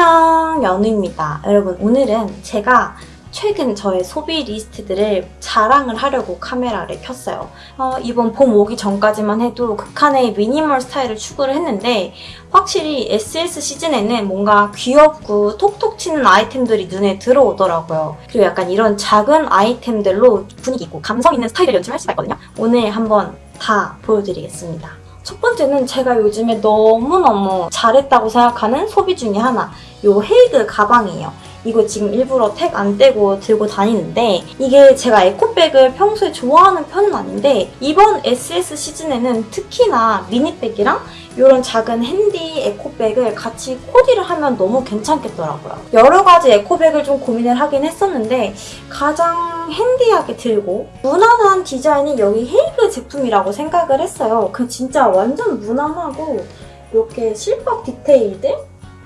안녕 연우입니다. 여러분 오늘은 제가 최근 저의 소비 리스트들을 자랑을 하려고 카메라를 켰어요. 어, 이번 봄 오기 전까지만 해도 극한의 미니멀 스타일을 추구를 했는데 확실히 SS 시즌에는 뭔가 귀엽고 톡톡 튀는 아이템들이 눈에 들어오더라고요. 그리고 약간 이런 작은 아이템들로 분위기 있고 감성 있는 스타일을 연출할 수가 있거든요. 오늘 한번 다 보여드리겠습니다. 첫 번째는 제가 요즘에 너무너무 잘했다고 생각하는 소비 중에 하나. 요 헤이그 가방이에요. 이거 지금 일부러 택 안 떼고 들고 다니는데 이게 제가 에코백을 평소에 좋아하는 편은 아닌데 이번 SS 시즌에는 특히나 미니백이랑 이런 작은 handy 에코백을 같이 코디를 하면 너무 괜찮겠더라고요. 여러 가지 에코백을 좀 고민을 하긴 했었는데 가장 handy하게 들고 무난한 디자인이 여기 헤이그 제품이라고 생각을 했어요. 그 진짜 완전 무난하고 이렇게 실밥 디테일들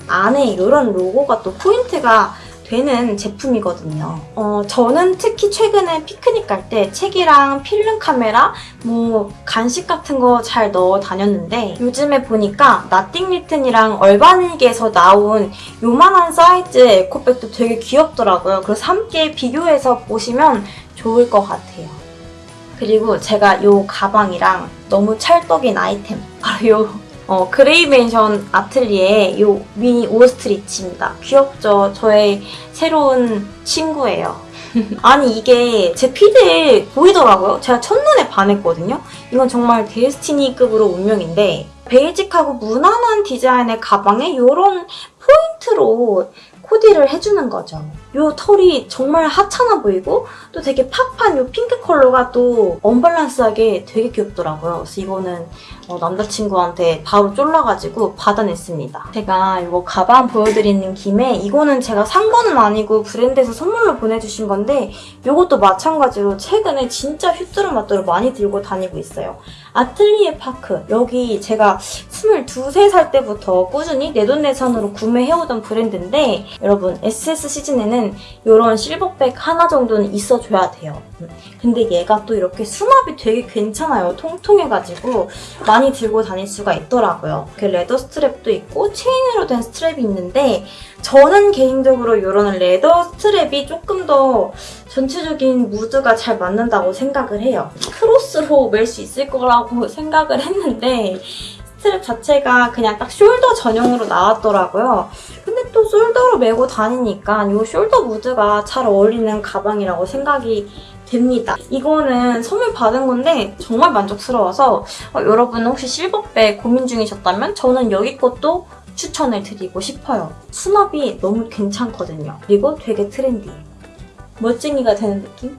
안에 이런 로고가 또 포인트가 되는 제품이거든요. 어, 저는 특히 최근에 피크닉 갈 때 책이랑 필름 카메라, 뭐 간식 같은 거 잘 넣어 다녔는데 요즘에 보니까 Nothing Written이랑 Urbanic에서 나온 요만한 사이즈 에코백도 되게 귀엽더라고요. 그래서 함께 비교해서 보시면 좋을 것 같아요. 그리고 제가 요 가방이랑 너무 찰떡인 아이템 바로 요 어, Grey Mansion Atelier 요 미니 ostrich입니다. 귀엽죠? 저의 새로운 친구예요. 아니 이게 제 피드에 보이더라고요. 제가 첫눈에 반했거든요. 이건 정말 destiny급으로 운명인데 basic하고 무난한 디자인의 가방에 이런 포인트로 코디를 해주는 거죠. 요 털이 정말 하찮아 보이고 또 되게 pop한 요 핑크 컬러가 또 언밸런스하게 되게 귀엽더라고요. 그래서 이거는 어, 남자친구한테 바로 쫄라가지고 받아냈습니다. 제가 이거 가방 보여드리는 김에 이거는 제가 산 거는 아니고 브랜드에서 선물로 보내주신 건데 이것도 마찬가지로 최근에 진짜 휘뚜루 마뚜루 많이 들고 다니고 있어요. 아틀리에 파크 여기 제가 22, 3살 때부터 꾸준히 내돈내산으로 구매해오던 브랜드인데 여러분 SS 시즌에는 이런 실버백 하나 정도는 있어줘야 돼요. 근데 얘가 또 이렇게 수납이 되게 괜찮아요. 통통해가지고 많이 들고 다닐 수가 있더라고요. 이렇게 leather strap도 있고 체인으로 된 strap이 있는데 저는 개인적으로 이런 leather strap이 조금 더 전체적인 무드가 잘 맞는다고 생각을 해요. 크로스로 멜 수 있을 거라고 생각을 했는데 스트랩 자체가 그냥 딱 shoulder 전용으로 나왔더라고요. 근데 또 shoulder로 메고 다니니까 이 shoulder 무드가 잘 어울리는 가방이라고 생각이 됩니다. 이거는 선물 받은 건데 정말 만족스러워서 어, 여러분 혹시 실버백 고민 중이셨다면 저는 여기 것도 추천을 드리고 싶어요. 수납이 너무 괜찮거든요. 그리고 되게 트렌디해요. 멋쟁이가 되는 느낌?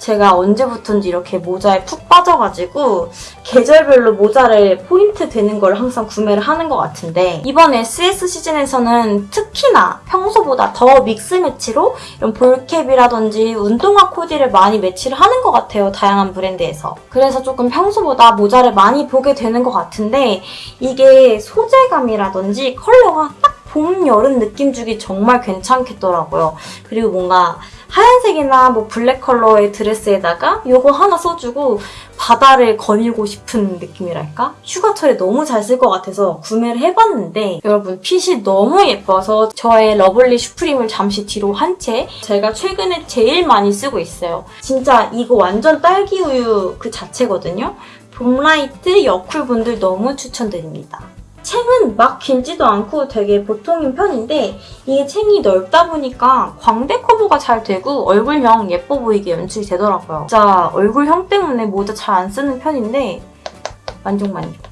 제가 언제부턴지 이렇게 모자에 푹 빠져가지고 계절별로 모자를 포인트 되는 걸 항상 구매를 하는 것 같은데 이번 SS 시즌에서는 특히나 평소보다 더 믹스 매치로 이런 볼캡이라든지 운동화 코디를 많이 매치를 하는 것 같아요. 다양한 브랜드에서. 그래서 조금 평소보다 모자를 많이 보게 되는 것 같은데 이게 소재감이라든지 컬러가 딱 봄, 여름 느낌 주기 정말 괜찮겠더라고요. 그리고 뭔가 하얀색이나 뭐 블랙 컬러의 드레스에다가 이거 하나 써주고 바다를 거닐고 싶은 느낌이랄까? 휴가철에 너무 잘 쓸 것 같아서 구매를 해봤는데 여러분 핏이 너무 예뻐서 저의 lovely Supreme을 잠시 뒤로 한 채 제가 최근에 제일 많이 쓰고 있어요. 진짜 이거 완전 딸기 우유 그 자체거든요. 봄라이트 여쿨분들 너무 추천드립니다. 챙은 막 길지도 않고 되게 보통인 편인데 이게 챙이 넓다 보니까 광대 커버가 잘 되고 얼굴형 예뻐 보이게 연출이 되더라고요. 진짜 얼굴형 때문에 모자 잘 안 쓰는 편인데 만족 만족.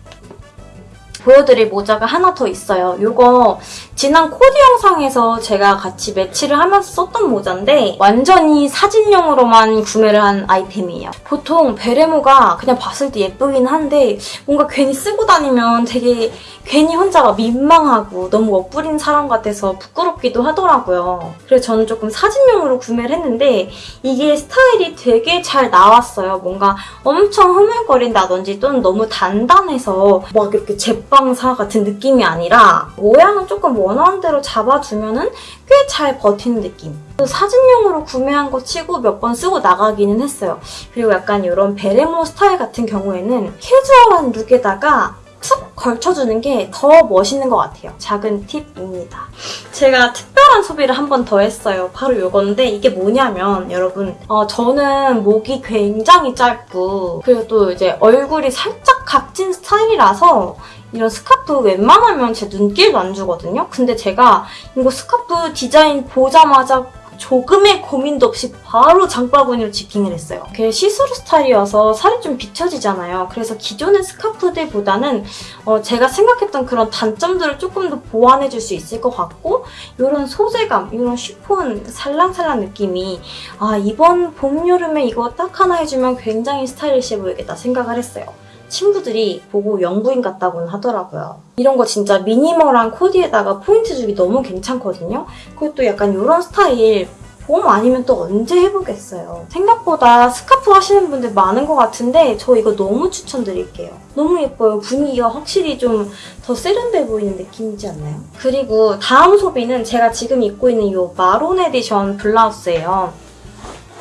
보여드릴 모자가 하나 더 있어요. 이거 지난 코디 영상에서 제가 같이 매치를 하면서 썼던 모자인데 완전히 사진용으로만 구매를 한 아이템이에요. 보통 베레모가 그냥 봤을 때 예쁘긴 한데 뭔가 괜히 쓰고 다니면 되게 괜히 혼자가 민망하고 너무 엇부린 사람 같아서 부끄럽기도 하더라고요. 그래서 저는 조금 사진용으로 구매를 했는데 이게 스타일이 되게 잘 나왔어요. 뭔가 엄청 흐물거린다든지 또는 너무 단단해서 막 이렇게 제 빵사 같은 느낌이 아니라 모양은 조금 원하는 대로 잡아주면 꽤잘 버티는 느낌. 사진용으로 구매한 거 치고 몇 번 쓰고 나가기는 했어요. 그리고 약간 이런 베레모 스타일 같은 경우에는 캐주얼한 look에다가 툭 걸쳐주는 게 더 멋있는 것 같아요. 작은 팁입니다. 제가 특별한 소비를 한 번 더 했어요. 바로 이건데 이게 뭐냐면 여러분 어, 저는 목이 굉장히 짧고 그리고 또 이제 얼굴이 살짝 각진 스타일이라서 이런 스카프 웬만하면 제 눈길도 안 주거든요. 근데 제가 이거 스카프 디자인 보자마자 조금의 고민도 없이 바로 장바구니로 직행을 했어요. 그게 시스루 스타일이어서 살이 좀 비춰지잖아요. 그래서 기존의 스카프들보다는 어, 제가 생각했던 그런 단점들을 조금 더 보완해줄 수 있을 것 같고 이런 소재감, 이런 쉬폰 살랑살랑 느낌이 아 이번 봄, 여름에 이거 딱 하나 해주면 굉장히 스타일리시해 보이겠다 생각을 했어요. 친구들이 보고 영부인 같다고는 하더라고요. 이런 거 진짜 minimal한 코디에다가 포인트 주기 너무 괜찮거든요. 그리고 또 약간 이런 스타일 봄 아니면 또 언제 해보겠어요. 생각보다 스카프 하시는 분들 많은 것 같은데 저 이거 너무 추천드릴게요. 너무 예뻐요. 분위기가 확실히 좀 더 세련돼 보이는 느낌이지 않나요? 그리고 다음 소비는 제가 지금 입고 있는 이 Maron Edition 블라우스예요.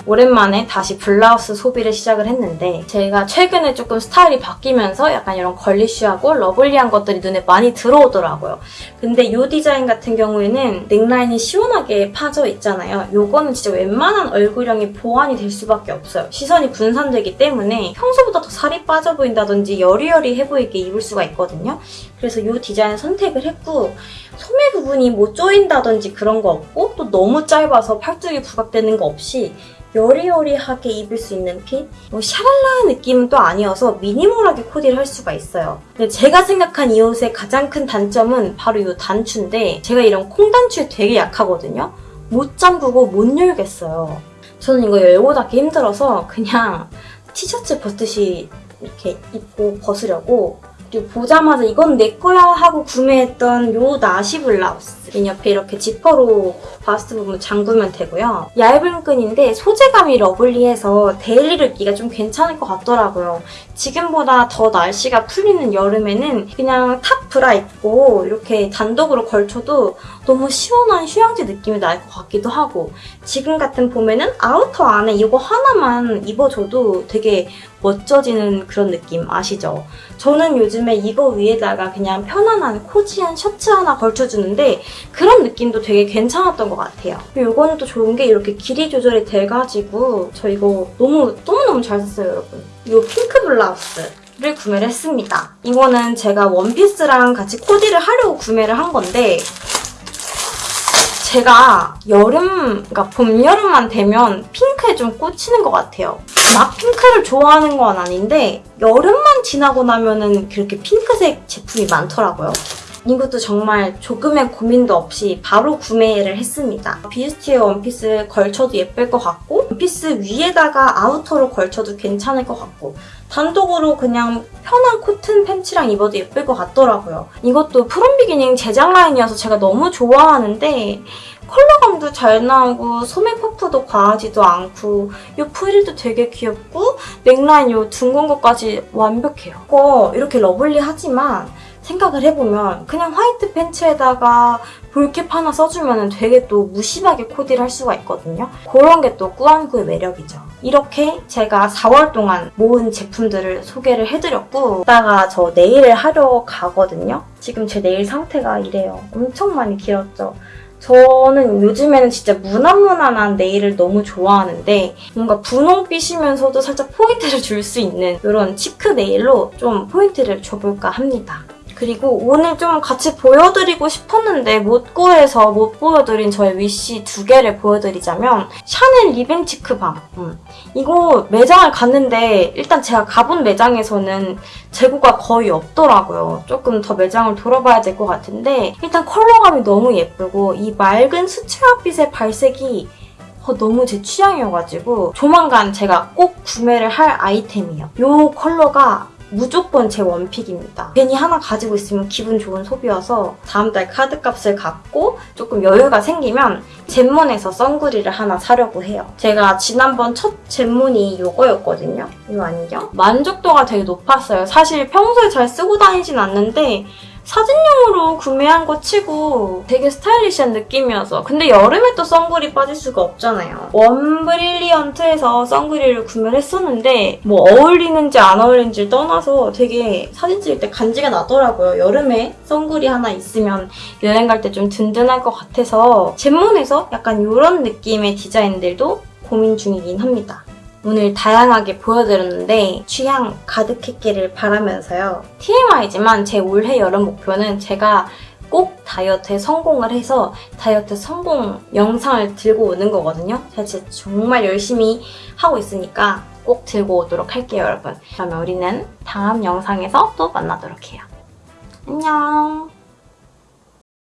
오랜만에 다시 블라우스 소비를 시작을 했는데 제가 최근에 조금 스타일이 바뀌면서 약간 이런 girlish하고 lovely한 것들이 눈에 많이 들어오더라고요. 근데 이 디자인 같은 경우에는 넥라인이 시원하게 파져 있잖아요. 요거는 진짜 웬만한 얼굴형이 보완이 될 수밖에 없어요. 시선이 분산되기 때문에 평소보다 더 살이 빠져 보인다든지 여리여리해 보이게 입을 수가 있거든요. 그래서 이 디자인 선택을 했고 소매 부분이 뭐 조인다든지 그런 거 없고 또 너무 짧아서 팔뚝이 부각되는 거 없이 여리여리하게 입을 수 있는 핏? 뭐 샤랄라한 느낌은 또 아니어서 미니멀하게 코디를 할 수가 있어요. 근데 제가 생각한 이 옷의 가장 큰 단점은 바로 이 단추인데 제가 이런 콩단추에 되게 약하거든요. 못 잠그고 못 열겠어요. 저는 이거 열고 닫기 힘들어서 그냥 티셔츠 벗듯이 이렇게 입고 벗으려고 그리고 보자마자 이건 내 거야 하고 구매했던 요 나시 블라우스 이 옆에 이렇게 지퍼로 바스트 부분 잠그면 되고요. 얇은 끈인데 소재감이 lovely해서 daily로 입기가 좀 괜찮을 것 같더라고요. 지금보다 더 날씨가 풀리는 여름에는 그냥 top 브라 입고 이렇게 단독으로 걸쳐도 너무 시원한 휴양지 느낌이 날 것 같기도 하고 지금 같은 봄에는 아우터 안에 이거 하나만 입어줘도 되게 멋져지는 그런 느낌 아시죠? 저는 요즘에 이거 위에다가 그냥 편안한 cozy한 셔츠 하나 걸쳐주는데 그런 느낌도 되게 괜찮았던 것 같아요. 이거는 또 좋은 게 이렇게 길이 조절이 돼가지고 저 이거 너무 너무너무 잘 썼어요, 여러분. 이 핑크 블라우스 를 구매를 했습니다. 이거는 제가 원피스랑 같이 코디를 하려고 구매를 한 건데 제가 여름, 그러니까 봄, 여름만 되면 핑크에 좀 꽂히는 것 같아요. 막 핑크를 좋아하는 건 아닌데 여름만 지나고 나면은 그렇게 핑크색 제품이 많더라고요. 이것도 정말 조금의 고민도 없이 바로 구매를 했습니다. 뷔스티에 원피스 걸쳐도 예쁠 것 같고 원피스 위에다가 아우터로 걸쳐도 괜찮을 것 같고 단독으로 그냥 편한 코튼 팬츠랑 입어도 예쁠 것 같더라고요. 이것도 From Beginning 제작 라인이어서 제가 너무 좋아하는데 컬러감도 잘 나오고 소매 퍼프도 과하지도 않고 이 프릴도 되게 귀엽고 넥라인 이 둥근 것까지 완벽해요. 이거 이렇게 lovely하지만 생각을 해보면 그냥 화이트 팬츠에다가 ball cap 하나 써주면 되게 또 무심하게 코디를 할 수가 있거든요. 그런 게 또 꾸안꾸의 매력이죠. 이렇게 제가 4월 동안 모은 제품들을 소개를 해드렸고 이따가 저 네일을 하러 가거든요. 지금 제 네일 상태가 이래요. 엄청 많이 길었죠. 저는 요즘에는 진짜 무난무난한 네일을 너무 좋아하는데 뭔가 분홍빛이면서도 살짝 포인트를 줄 수 있는 이런 cheek 네일로 좀 포인트를 줘볼까 합니다. 그리고 오늘 좀 같이 보여드리고 싶었는데 못 구해서 못 보여드린 저의 위시 두 개를 보여드리자면 샤넬 lip and cheek balm 음. 이거 매장을 갔는데 일단 제가 가본 매장에서는 재고가 거의 없더라고요. 조금 더 매장을 돌아봐야 될 것 같은데 일단 컬러감이 너무 예쁘고 이 맑은 수채화빛의 발색이 어, 너무 제 취향이어가지고 조만간 제가 꼭 구매를 할 아이템이에요. 이 컬러가 무조건 제 원픽입니다. 괜히 하나 가지고 있으면 기분 좋은 소비여서 다음 달 카드값을 갚고 조금 여유가 생기면 젠몬에서 선글이를 하나 사려고 해요. 제가 지난번 첫 젠몬이 이거였거든요. 이 안경. 만족도가 되게 높았어요. 사실 평소에 잘 쓰고 다니진 않는데 사진용으로 구매한 거 치고 되게 스타일리시한 느낌이어서 근데 여름에 또 선글이 빠질 수가 없잖아요. 원 브릴리언트에서 선글을 구매를 했었는데 뭐 어울리는지 안 어울리는지 떠나서 되게 사진 찍을 때 간지가 나더라고요. 여름에 선글이 하나 있으면 여행 갈 때 좀 든든할 것 같아서 젠몬에서 약간 이런 느낌의 디자인들도 고민 중이긴 합니다. 오늘 다양하게 보여드렸는데 취향 가득했기를 바라면서요. TMI지만 제 올해 여름 목표는 제가 꼭 다이어트에 성공을 해서 다이어트 성공 영상을 들고 오는 거거든요. 진짜 정말 열심히 하고 있으니까 꼭 들고 오도록 할게요, 여러분. 그러면 우리는 다음 영상에서 또 만나도록 해요. 안녕!